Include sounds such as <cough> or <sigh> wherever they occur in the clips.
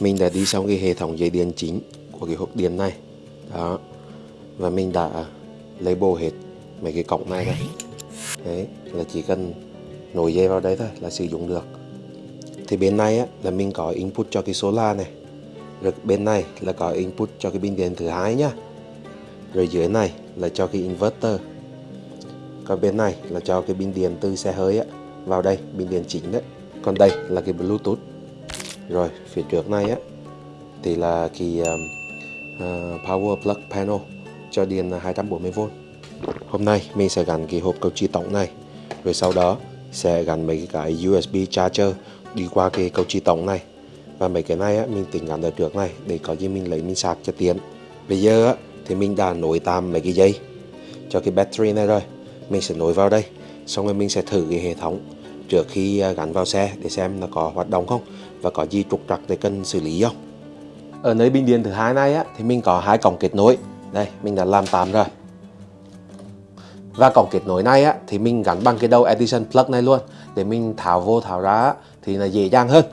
mình đã đi xong cái hệ thống dây điện chính của cái hộp điện này. Đó. Và mình đã lấy bồ hết mấy cái cổng này này đấy là chỉ cần nối dây vào đây thôi là sử dụng được. Thì bên này á, là mình có input cho cái solar này. Rồi bên này là có input cho cái pin điện thứ hai nhá. Rồi dưới này là cho cái inverter. Còn bên này là cho cái pin điện từ xe hơi á, vào đây pin điện chính đấy. Còn đây là cái bluetooth rồi phía trước này á thì là cái uh, power plug panel cho điện 240V hôm nay mình sẽ gắn cái hộp cầu chi tổng này rồi sau đó sẽ gắn mấy cái USB charger đi qua cái cầu chi tổng này. Và mấy cái này á, mình tính gắn ở trước này để có gì mình lấy mình sạc cho tiện. Bây giờ á, thì mình đã nối tạm mấy cái dây cho cái battery này rồi. Mình sẽ nối vào đây xong rồi mình sẽ thử cái hệ thống trước khi ờ, gắn vào xe để xem nó có hoạt động không và có gì trục trặc thì cần xử lý không? Ở nơi bình điện thứ hai này á, thì mình có hai cổng kết nối. Đây mình đã làm tạm rồi. Và cổng kết nối này á, thì mình gắn bằng cái đầu Edison plug này luôn. Để mình tháo vô tháo ra thì là dễ dàng hơn.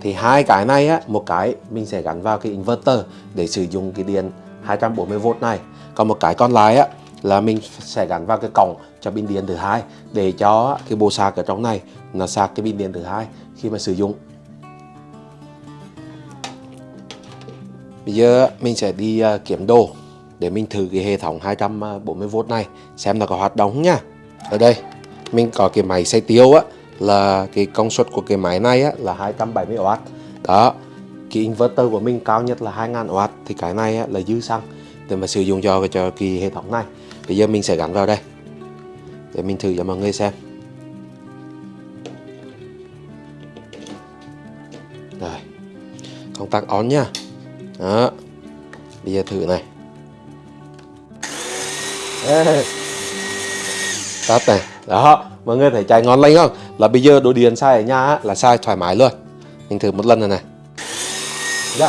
Thì hai cái này á, một cái mình sẽ gắn vào cái inverter để sử dụng cái điện 240V này. Còn một cái còn lại á, là mình sẽ gắn vào cái cổng cho pin điện thứ hai để cho cái bộ sạc ở trong này nó sạc cái pin điện thứ hai khi mà sử dụng. Bây giờ mình sẽ đi kiểm kiếm đồ để mình thử cái hệ thống 240V này xem nó có hoạt động nhá. Ở đây mình có cái máy xay tiêu á là cái công suất của cái máy này á, là 270W đó cái inverter của mình cao nhất là 2000W thì cái này á, là dư xăng để mà sử dụng cho cho cái hệ thống này. Bây giờ mình sẽ gắn vào đây để mình thử cho mọi người xem. Rồi công tắc on nhá. Đó bây giờ thử này. Ê. tắt này. Đó mọi người thấy chạy ngon lành không? Là bây giờ đồ điện sai ở nhà á, là sai thoải mái luôn. Mình thử một lần này này. Được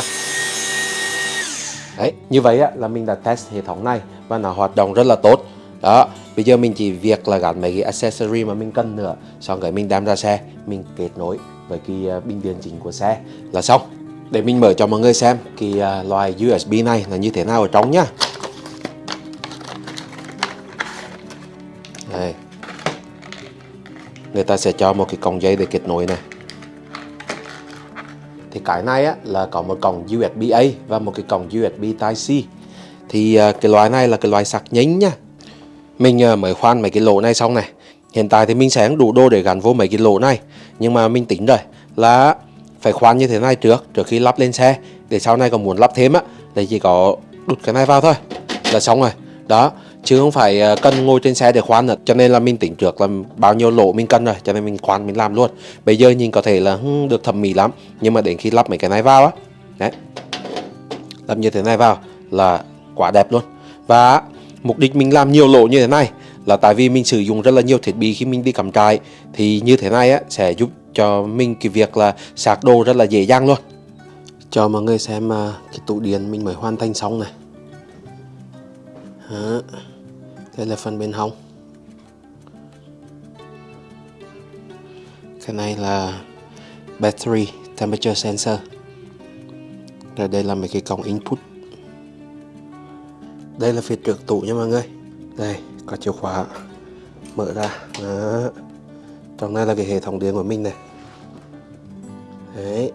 đấy như vậy á, là mình đã test hệ thống này và nó hoạt động rất là tốt. Đó bây giờ mình chỉ việc là gắn mấy cái accessory mà mình cần nữa xong rồi mình đem ra xe mình kết nối với cái à, bình điện chính của xe là xong. Để mình mở cho mọi người xem cái à, loại USB này là như thế nào ở trong nhá. Đây. Người ta sẽ cho một cái cổng dây để kết nối này. Thì cái này á, là có một cổng USB A và một cái cổng USB Type C. Thì à, cái loại này là cái loại sạc nhánh nhá. Mình mới khoan mấy cái lỗ này xong này. Hiện tại thì mình sẽ đủ đô để gắn vô mấy cái lỗ này nhưng mà mình tính rồi là phải khoan như thế này trước trước khi lắp lên xe để sau này còn muốn lắp thêm á thì chỉ có đút cái này vào thôi là xong rồi. Đó chứ không phải ờ, cần ngồi trên xe để khoan nữa. Cho nên là mình tính trước là bao nhiêu lỗ mình cần rồi cho nên mình khoan mình làm luôn. Bây giờ nhìn có thể là hmm, được thẩm mỹ lắm nhưng mà đến khi lắp mấy cái này vào á đấy lắp như thế này vào là quá đẹp luôn. Và mục đích mình làm nhiều lỗ như thế này là tại vì mình sử dụng rất là nhiều thiết bị khi mình đi cắm trại, thì như thế này á, sẽ giúp cho mình cái việc là sạc đồ rất là dễ dàng luôn. Cho mọi người xem à, cái tủ điện mình mới hoàn thành xong này. Đó. đây là phần bên hông. Cái này là battery temperature sensor. Rồi đây là mấy cái cổng input. Đây là phía trước tủ nha mọi người. Đây có chìa khóa. Mở ra. Đó. trong này là cái hệ thống điện của mình này. Đấy.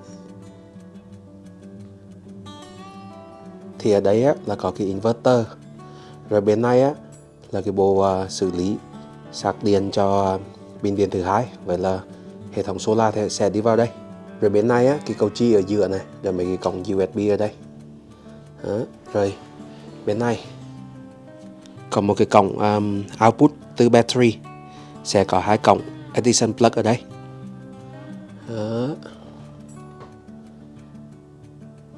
Thì ở đây á, là có cái inverter. Rồi bên này á, là cái bộ uh, xử lý sạc điện cho pin điện thứ hai. Vậy là hệ thống solar thì sẽ đi vào đây. Rồi bên này á, cái cầu chi ở giữa này rồi mấy cái cổng USB ở đây. Đó. rồi bên này còn một cái cổng um, output từ battery. Sẽ có hai cổng Edison plug ở đây. Đó.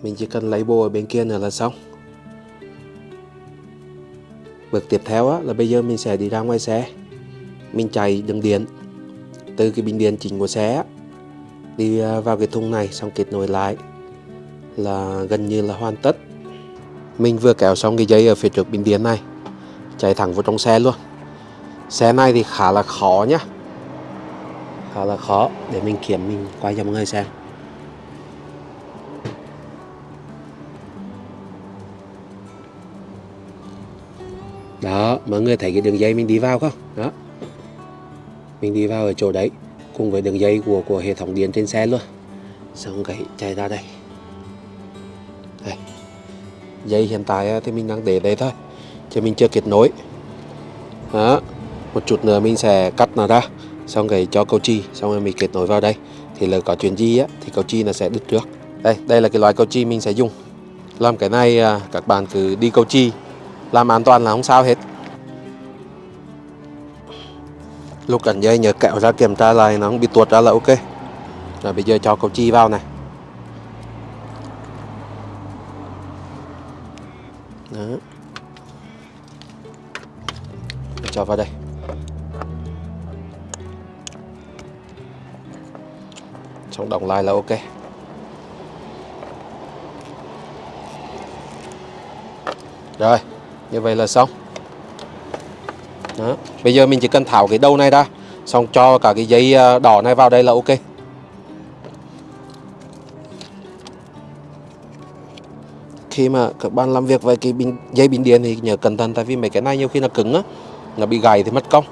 mình chỉ cần lấy bộ ở bên kia nữa là xong. Bước tiếp theo á, là bây giờ mình sẽ đi ra ngoài xe. Mình chạy đường điện. Từ cái bình điện chính của xe đi à, vào cái thùng này xong kết nối lại. Là gần như là hoàn tất. Mình vừa kéo xong cái dây ở phía trước bình điện này chạy thẳng vào trong xe luôn. Xe này thì khá là khó nhá. Khá là khó để mình kiểm, mình quay cho mọi người xem. Đó, mọi người thấy cái đường dây mình đi vào không? Đó. Mình đi vào ở chỗ đấy, cùng với đường dây của của hệ thống điện trên xe luôn. Xong cái chạy ra đây. Đây. Dây hiện tại thì mình đang để đây thôi chứ mình chưa kết nối. Đó, một chút nữa mình sẽ cắt nó ra, xong rồi cho câu chi xong rồi mình kết nối vào đây. Thì là có chuyện gì á, thì câu chi nó sẽ đứt trước. Đây đây là cái loại câu chi mình sẽ dùng. Làm cái này à, các bạn cứ đi câu chi làm an toàn là không sao hết. Lúc cẩn dây nhớ kẹo ra kiểm tra lại, nó không bị tuột ra là ok. Rồi bây giờ cho câu chi vào này. Cho vào đây. Xong đóng lại là ok. Rồi như vậy là xong. Đó. bây giờ mình chỉ cần tháo cái đầu này ra xong cho cả cái dây à, đỏ này vào đây là ok. Khi mà các bạn làm việc với cái bình, dây bình điện thì nhớ cẩn thận tại vì mấy cái này nhiều khi nó cứng á nó bị gầy thì mất công.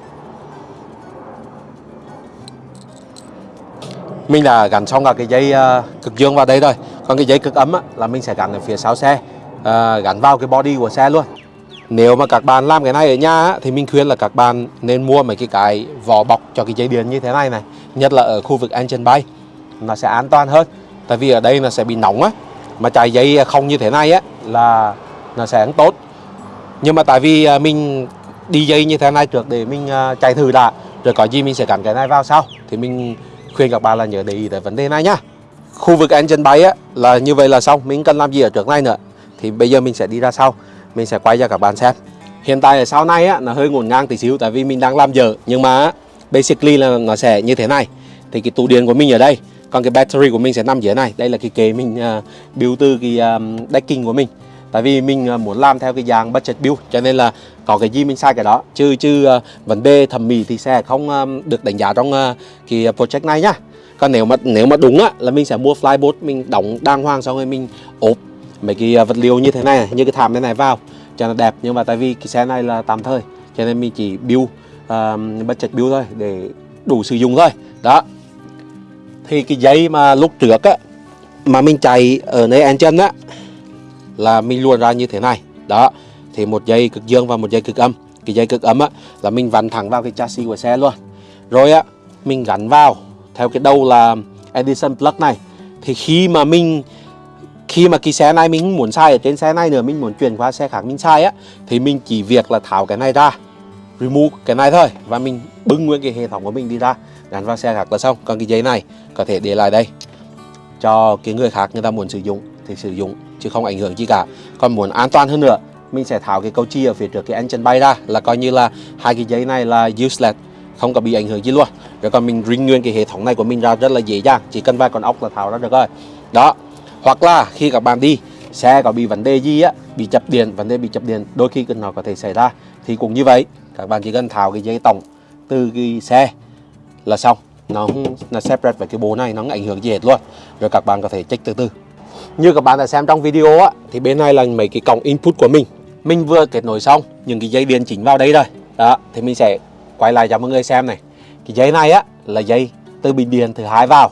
Mình là gắn xong cả cái dây ờ, cực dương vào đây rồi. Còn cái dây cực ấm á, là mình sẽ gắn ở phía sau xe à, gắn vào cái body của xe luôn. Nếu mà các bạn làm cái này ở nhà á, thì mình khuyên là các bạn nên mua mấy cái cái vỏ bọc cho cái dây điện như thế này này. Nhất là ở khu vực engine bay nó sẽ an toàn hơn. Tại vì ở đây nó sẽ bị nóng á mà chạy dây không như thế này á là nó sẽ không tốt. Nhưng mà tại vì ờ, mình đi dây như thế này trước để mình ờ, chạy thử đã. Rồi có gì mình sẽ gắn cái này vào sau. Thì mình khuyên các bạn là nhớ để ý tới vấn đề này nhá. Khu vực engine bay á là như vậy là xong. Mình cần làm gì ở trước này nữa? Thì bây giờ mình sẽ đi ra sau. Mình sẽ quay cho các bạn xem. Hiện tại ở sau này á nó hơi ngổn ngang tí xíu tại vì mình đang làm dở. Nhưng mà basically là nó sẽ như thế này. Thì cái tủ điện của mình ở đây còn cái battery của mình sẽ nằm dưới này. Đây là cái kế mình uh, build từ cái um, decking của mình. Tại vì mình uh, muốn làm theo cái dạng budget build cho nên là có cái gì mình sai cái đó. Chứ chứ uh, vấn đề thẩm mỹ thì sẽ không uh, được đánh giá trong uh, cái project này nhá. Còn nếu mà nếu mà đúng á là mình sẽ mua flyboard mình đóng đàng hoàng xong rồi mình ốp mấy cái vật liệu như thế này như cái thảm thế này vào cho nó đẹp. Nhưng mà tại vì cái xe này là tạm thời cho nên mình chỉ build uh, budget build thôi để đủ sử dụng thôi. Đó. Thì cái giấy mà lúc trước á mà mình chạy ở nơi engine á là mình luồn ra như thế này. Đó thì một dây cực dương và một dây cực âm. Cái dây cực âm á, là mình vặn thẳng vào cái chassis của xe luôn. Rồi á, mình gắn vào. Theo cái đầu là Edison plug này. Thì khi mà mình, khi mà cái xe này mình muốn xài ở trên xe này nữa, mình muốn chuyển qua xe khác mình xài á, thì mình chỉ việc là tháo cái này ra. Remove cái này thôi. Và mình bưng nguyên cái hệ thống của mình đi ra. Gắn vào xe khác là xong. Còn cái giấy này có thể để lại đây. Cho cái người khác người ta muốn sử dụng thì sử dụng, chứ không ảnh hưởng gì cả. Còn muốn an toàn hơn nữa mình sẽ tháo cái câu chi ở phía trước cái engine bay ra là coi như là hai cái giấy này là useless, không có bị ảnh hưởng gì luôn. Rồi còn mình ring nguyên cái hệ thống này của mình ra rất là dễ dàng, chỉ cần vài con ốc là tháo ra được rồi. Đó, hoặc là khi các bạn đi, xe có bị vấn đề gì á, bị chập điện, vấn đề bị chập điện, đôi khi nó có thể xảy ra. Thì cũng như vậy, các bạn chỉ cần tháo cái dây tổng từ cái xe là xong. Nó không separate với cái bộ này, nó không ảnh hưởng gì hết luôn. Rồi các bạn có thể check từ từ. Như các bạn đã xem trong video á, thì bên này là mấy cái cổng input của mình mình vừa kết nối xong những cái dây điện chính vào đây rồi. Đó thì mình sẽ quay lại cho mọi người xem này. Cái dây này á là dây từ bình điện thứ hai vào.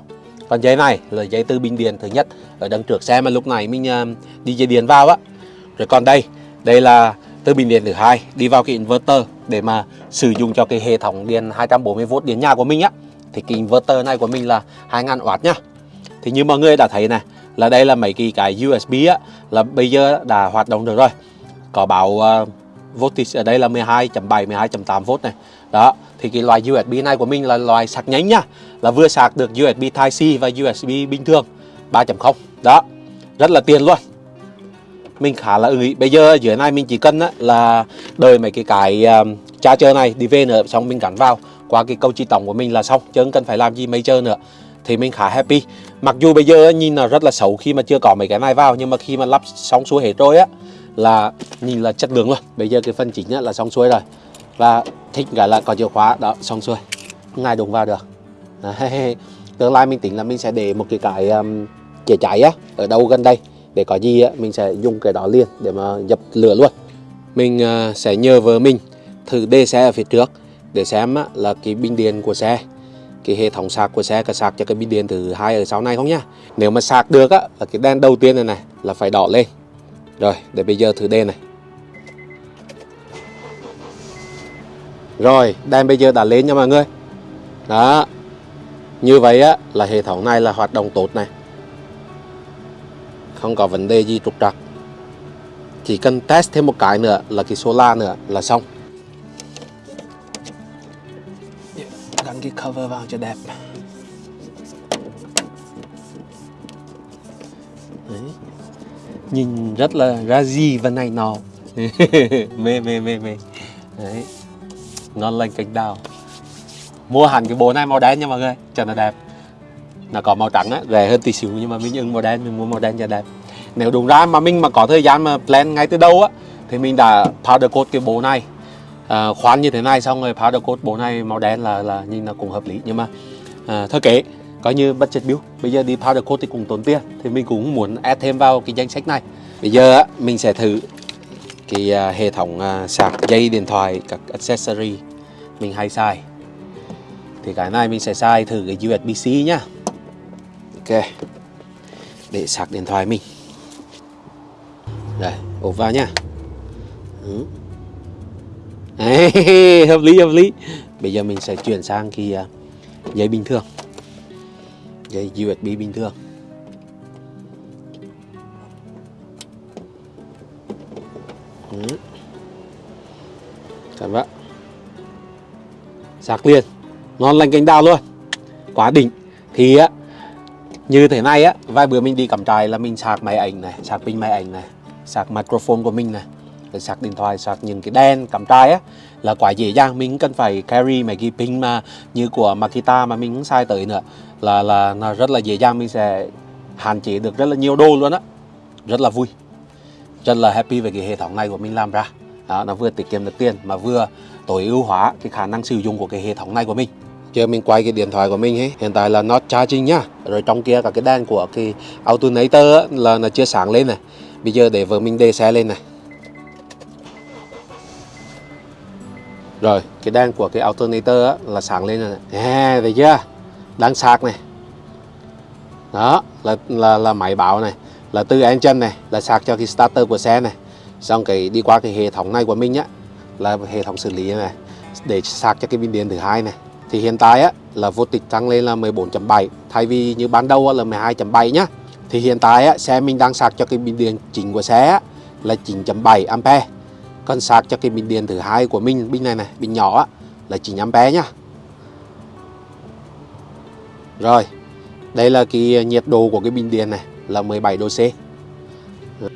Còn dây này là dây từ bình điện thứ nhất. Ở đằng trước xe mà lúc này mình uh, đi dây điện vào á. Rồi còn đây đây là từ bình điện thứ hai đi vào cái inverter để mà sử dụng cho cái hệ thống điện 240V điện nhà của mình á. Thì cái inverter này của mình là 2000W nhá thì như mọi người đã thấy này là đây là mấy cái cái USB á là bây giờ đã hoạt động được rồi có báo uh, ờ, voltage ở đây là 12.7 12.8V này. Đó thì cái loại USB này của mình là loại sạc nhánh nhá là vừa sạc được USB Type C và USB bình thường 3.0 đó rất là tiền luôn. Mình khá là ưng ý. Bây giờ dưới này mình chỉ cần á, là đợi mấy cái cái ờ, um, charger này đi về nữa xong mình gắn vào. Qua cái câu chi tổng của mình là xong chứ không cần phải làm gì mấy chơi nữa. Thì mình khá happy. Mặc dù bây giờ nhìn là rất là xấu khi mà chưa có mấy cái này vào nhưng mà khi mà lắp xong xuôi hết rồi á là nhìn là chất lượng luôn bây giờ cái phần chính là xong xuôi rồi. Và thích cái là có chìa khóa đó xong xuôi. Ngay đụng vào được. Đấy. <laughs> tương lai mình tính là mình sẽ để một cái cái um, chữa cháy á ở đâu gần đây. Để có gì á mình sẽ dùng cái đó liền để mà dập lửa luôn. Mình uh, sẽ nhờ vợ mình thử đề xe ở phía trước để xem á, là cái bình điện của xe cái hệ thống sạc của xe có sạc cho cái pin điện thứ hai ở sau này không nhá. Nếu mà sạc được á là cái đèn đầu tiên này này là phải đỏ lên rồi, để bây giờ thử đèn này. Rồi đèn bây giờ đã lên nha mọi người. Đó. Như vậy á, là hệ thống này là hoạt động tốt này. Không có vấn đề gì trục trặc. Chỉ cần test thêm một cái nữa là cái solar nữa là xong. Gắn cái cover vào cho đẹp. Nhìn rất là ra gì và này nọ. <laughs> Mê mê mê mê. Đấy. ngon lành cánh đào. Mua hẳn cái bộ này màu đen nha mọi người. Cho nó đẹp. Nó có màu trắng á rẻ hơn tí xíu nhưng mà mình ưng màu đen mình mua màu đen cho đẹp. Nếu đúng ra mà mình mà có thời gian mà plan ngay từ đầu á thì mình đã powder coat cái bộ này. À, khoan như thế này xong rồi powder coat bộ này màu đen là là nhìn nó cũng hợp lý. Nhưng mà à, thôi kệ coi như budget build bây giờ đi powder coat thì cũng tốn tiền. Thì mình cũng muốn add thêm vào cái danh sách này. Bây giờ á mình sẽ thử cái à, hệ thống à, sạc dây điện thoại các accessory mình hay xài. Thì cái này mình sẽ xài thử cái USB-C nhá. Ok. Để sạc điện thoại mình. Đây ốp vào nhá. Ừ. Đấy, <laughs> hợp lý hợp lý. Bây giờ mình sẽ chuyển sang cái uh, dây bình thường dây USB bình thường. Ừ. Cảm ơn. Sạc liền. Ngon lành cánh đào luôn. Quá đỉnh. Thì á, như thế này á, vài bữa mình đi cắm trại là mình sạc máy ảnh này, sạc pin máy ảnh này, sạc microphone của mình này sạc điện thoại sạc những cái đèn cắm trai á là quá dễ dàng. Mình cần phải carry mấy cái pin mà như của Makita mà mình sai tới nữa. Là là nó rất là dễ dàng. Mình sẽ hạn chế được rất là nhiều đồ luôn á. Rất là vui. Rất là happy về cái hệ thống này của mình làm ra. Đó, nó vừa tiết kiệm được tiền mà vừa tối ưu hóa cái khả năng sử dụng của cái hệ thống này của mình. Giờ mình quay cái điện thoại của mình ấy hiện tại là nó charging nhá. Rồi trong kia cả cái đèn của cái alternator á, là nó chưa sáng lên này. Bây giờ để vợ mình đề xe lên này. Rồi cái đan của cái alternator á, là sáng lên rồi này à, thấy chưa? Đang sạc này. Đó là là là máy báo này là từ engine này là sạc cho cái starter của xe này. Xong cái đi qua cái hệ thống này của mình á là hệ thống xử lý này để sạc cho cái pin điện thứ hai này. Thì hiện tại á là voltage tăng lên là 14.7 thay vì như ban đầu á, là 12.7 nhá. Thì hiện tại á, xe mình đang sạc cho cái pin điện chính của xe á, là 9.7 ampere cần sạc cho cái bình điện thứ hai của mình bình này này bình nhỏ á, là 9 bé nhá. Rồi đây là cái nhiệt độ của cái bình điện này là 17 độ C.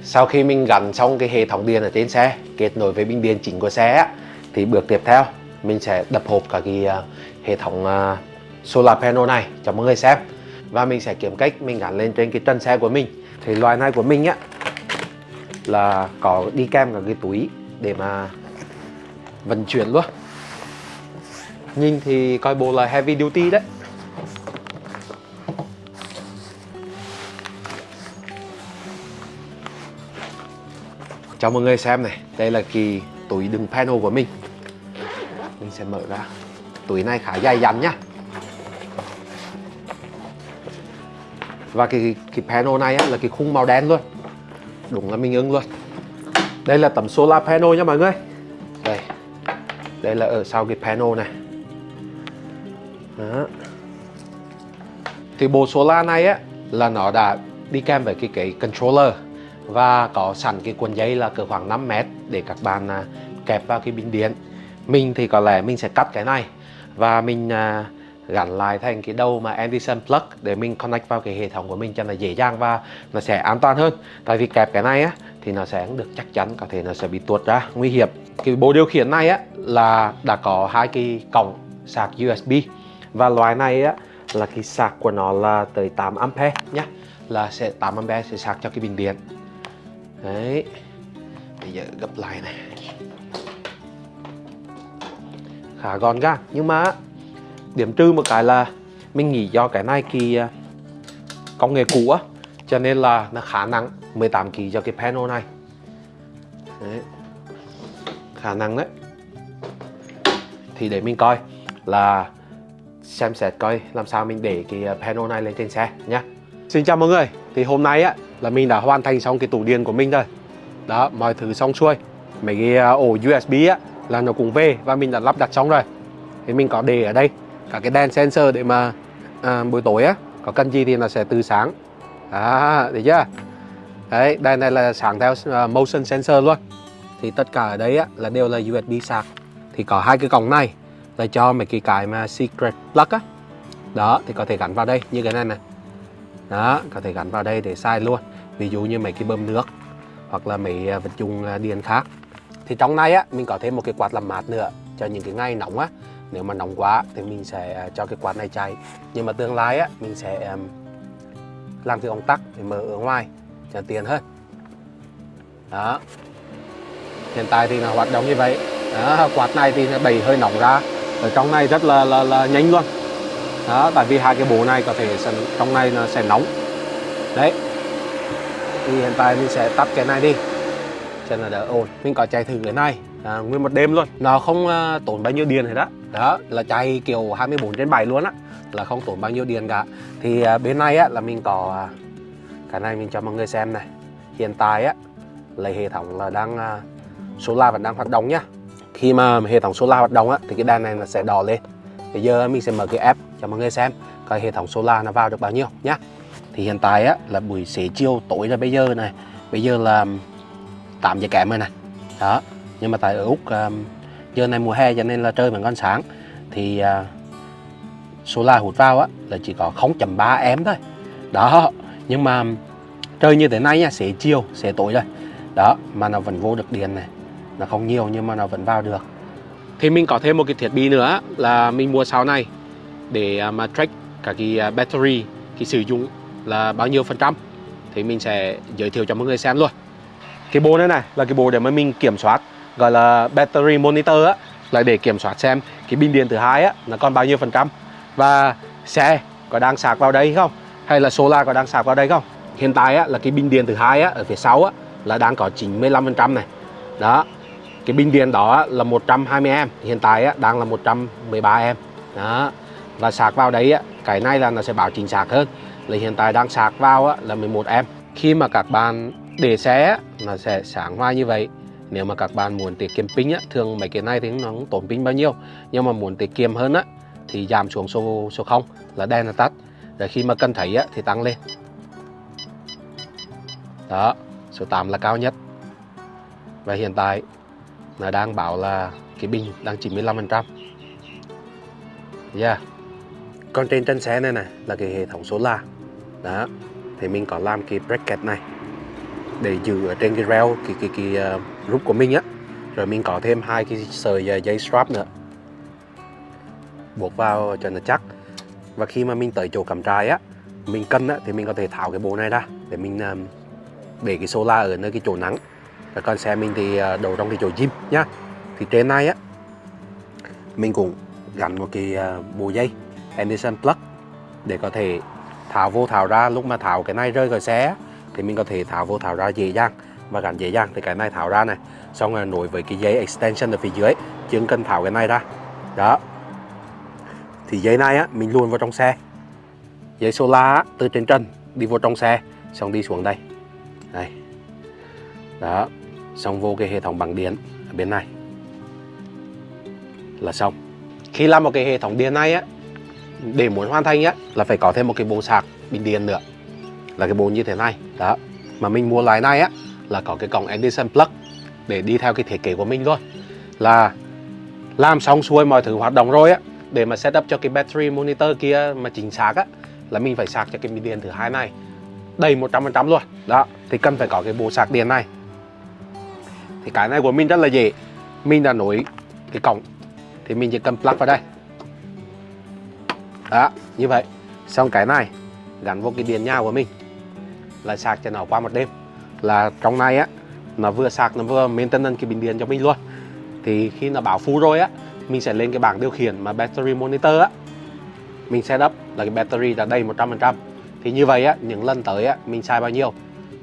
Sau khi mình gắn xong cái hệ thống điện ở trên xe kết nối với bình điện chính của xe á, thì bước tiếp theo mình sẽ đập hộp cả cái à, hệ thống à, solar panel này cho mọi người xem. Và mình sẽ kiếm cách mình gắn lên trên cái trần xe của mình. Thì loại này của mình á là có đi kèm cả cái túi để mà vận chuyển luôn. Nhìn thì coi bộ là heavy duty đấy. Cho mọi người xem này đây là kỳ túi đựng panel của mình. Mình sẽ mở ra. Túi này khá dày dặn nhá. Và cái cái panel này á, là cái khung màu đen luôn. Đúng là mình ưng luôn đây là tấm solar panel nha mọi người. Đây. Đây là ở sau cái panel này. Đó. thì bộ solar này á là nó đã đi kèm với cái cái controller và có sẵn cái cuộn dây là cỡ khoảng 5 mét để các bạn à, kẹp vào cái bình điện. Mình thì có lẽ mình sẽ cắt cái này và mình à, gắn lại thành cái đầu mà Anderson plug để mình connect vào cái hệ thống của mình cho nó dễ dàng và nó sẽ an toàn hơn. Tại vì kẹp cái này á, thì nó sẽ được chắc chắn, có thể nó sẽ bị tuột ra. Nguy hiểm. Cái bộ điều khiển này á, là đã có hai cái cổng sạc USB và loại này á, là cái sạc của nó là tới 8 ampere nhé là sẽ 8 ampere sẽ sạc cho cái bình điện. Đấy. Bây giờ gấp lại này. Khá gọn gàng. Nhưng mà điểm trừ một cái là mình nghĩ do cái này kỳ à, công nghệ cũ á, cho nên là nó khá nặng 18 kg cho cái panel này. Đấy. khả năng đấy. Thì để mình coi là xem xét coi làm sao mình để cái à, panel này lên trên xe nhé. Xin chào mọi người, thì hôm nay á, là mình đã hoàn thành xong cái tủ điện của mình rồi. Đó, mọi thứ xong xuôi. Mấy cái à, ổ USB á, là nó cũng về và mình đã lắp đặt xong rồi. Thì mình có để ở đây cả cái đèn sensor để mà à, buổi tối á có cần gì thì nó sẽ từ sáng. À, thấy chưa? Đấy đèn này là sáng theo uh, motion sensor luôn. Thì tất cả ở đây á là đều là USB sạc. Thì có hai cái cổng này là cho mấy cái cái mà secret plug á. Đó thì có thể gắn vào đây như cái này này. Đó có thể gắn vào đây để sai luôn. Ví dụ như mấy cái bơm nước hoặc là mấy à, vật dụng à, điện khác. Thì trong này á mình có thêm một cái quạt làm mát nữa cho những cái ngày nóng á nếu mà nóng quá thì mình sẽ à, cho cái quạt này chạy. Nhưng mà tương lai á mình sẽ um, làm cái công tắc để mở ở ngoài cho tiền hơn. Đó. Hiện tại thì là hoạt động như vậy. Đó, quạt này thì nó đẩy hơi nóng ra. Ở trong này rất là là, là nhanh luôn. Đó tại vì hai cái bộ này có thể trong này nó sẽ nóng. Đấy. Thì hiện tại mình sẽ tắt cái này đi cho là đỡ ồn. Mình có chạy thử cái này. À, nguyên một đêm luôn. Nó không à, tốn bao nhiêu điện hết đó đó là chạy kiểu 24 trên 7 luôn á. Là không tốn bao nhiêu điện cả. Thì à, bên này á là mình có à, cái này mình cho mọi người xem này. Hiện tại á là hệ thống là đang à, solar vẫn đang hoạt động nhá. Khi mà hệ thống solar hoạt động á thì cái đèn này nó sẽ đỏ lên. Bây giờ mình sẽ mở cái app cho mọi người xem coi hệ thống solar nó vào được bao nhiêu nhá. Thì hiện tại á là buổi xế chiều tối là bây giờ này. Bây giờ là tạm giờ kém rồi nè. Đó nhưng mà tại ở úc à, um, giờ này mùa hè cho nên là chơi bằng con sáng. Thì uh, solar hút vào á là chỉ có 0.3 em thôi. Đó nhưng mà chơi như thế này nha sẽ chiều sẽ tối rồi. Đó mà nó vẫn vô được điện này. Nó không nhiều nhưng mà nó vẫn vào được. Thì mình có thêm một cái thiết bị nữa là mình mua sau này để à, mà track cả cái battery cái sử dụng là bao nhiêu phần trăm. Thì mình sẽ giới thiệu cho mọi người xem luôn cái bộ này này là cái bộ để mà mình kiểm soát gọi là battery monitor á là để kiểm soát xem cái pin điện thứ hai á nó còn bao nhiêu phần trăm. Và xe có đang sạc vào đây không? Hay là solar có đang sạc vào đây không? Hiện tại á là cái pin điện thứ hai á ở phía sau á là đang có 95 phần trăm này. Đó cái pin điện đó là 120 em hiện tại á, đang là 113 em. Đó và sạc vào đấy á, cái này là nó sẽ bảo chính xác hơn là hiện tại đang sạc vào á, là 11 em. Khi mà các bạn để xe nó sẽ sáng hoa như vậy nếu mà các bạn muốn tiết kiệm pin á, thường mấy cái này thì nó không tốn pin bao nhiêu? Nhưng mà muốn tiết kiệm hơn á thì giảm xuống số số 0 là đèn là tắt. Rồi khi mà cần thấy á, thì tăng lên. Đó số 8 là cao nhất. Và hiện tại nó đang bảo là cái pin đang 95% yeah. còn trên chân xe này này là cái hệ thống số la. đó thì mình có làm cái bracket này để giữ ở trên cái rail cái cái cái ờ, uh, roof của mình á. Rồi mình có thêm hai cái sợi uh, dây strap nữa. Buộc vào cho nó chắc. Và khi mà mình tới chỗ cắm trại á mình cân á thì mình có thể tháo cái bộ này ra để mình uh, để cái solar ở nơi cái chỗ nắng. Và còn xe mình thì uh, đầu trong cái chỗ gym nhá. Thì trên này á mình cũng gắn một cái uh, bộ dây Anderson plug để có thể tháo vô tháo ra. Lúc mà tháo cái này rơi khỏi xe thì mình có thể tháo vô tháo ra dễ dàng. Và gắn dễ dàng thì cái này tháo ra này. Xong rồi nối với cái dây extension ở phía dưới chứ không cần tháo cái này ra. Đó. Thì dây này á mình luôn vào trong xe. Dây solar á, từ trên trần đi vô trong xe xong đi xuống đây. Đây. Đó. Xong vô cái hệ thống bằng điện ở bên này. Là xong. Khi làm một cái hệ thống điện này á để muốn hoàn thành á là phải có thêm một cái bộ sạc bình điện nữa là cái bộ như thế này. Đó, mà mình mua loại này á, là có cái cổng Edison plug để đi theo cái thiết kế của mình thôi. là làm xong xuôi mọi thứ hoạt động rồi á, để mà setup cho cái battery monitor kia mà chính xác á, là mình phải sạc cho cái pin điện thứ hai này đầy 100% luôn. Đó, thì cần phải có cái bộ sạc điện này. Thì cái này của mình rất là dễ. Mình đã nối cái cổng, thì mình chỉ cần plug vào đây. Đó, như vậy. Xong cái này, gắn vô cái điện nhà của mình là sạc cho nó qua một đêm. Là trong này á nó vừa sạc nó vừa maintenance cái bình điện cho mình luôn. Thì khi nó bảo full rồi á mình sẽ lên cái bảng điều khiển mà battery monitor á. Mình setup là cái battery đã đầy 100% thì như vậy á những lần tới á mình xài bao nhiêu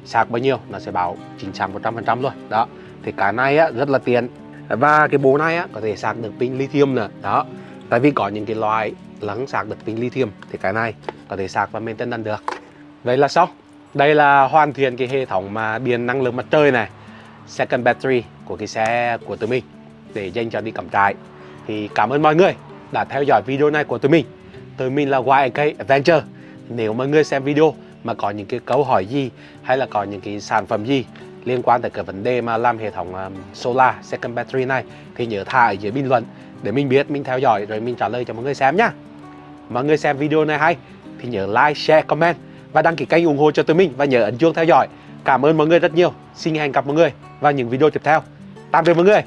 sạc bao nhiêu nó sẽ bảo chính xác 100% luôn. Đó thì cái này á rất là tiện. Và cái bộ này á, có thể sạc được pin lithium nữa. Đó tại vì có những cái loại lắng sạc được pin lithium thì cái này có thể sạc và maintenance được. Vậy là xong đây là hoàn thiện cái hệ thống mà điện năng lượng mặt trời này, second battery của cái xe của tụi mình để dành cho đi cắm trại. Thì cảm ơn mọi người đã theo dõi video này của tụi mình. Tụi mình là YK Adventure. Nếu mọi người xem video mà có những cái câu hỏi gì hay là có những cái sản phẩm gì liên quan tới cái vấn đề mà làm hệ thống um, solar second battery này thì nhớ thả ở dưới bình luận để mình biết, mình theo dõi rồi mình trả lời cho mọi người xem nhá. Mọi người xem video này hay thì nhớ like, share, comment và đăng ký kênh ủng hộ cho tụi mình và nhớ ấn chuông theo dõi. Cảm ơn mọi người rất nhiều. Xin hẹn gặp mọi người vào những video tiếp theo. Tạm biệt mọi người.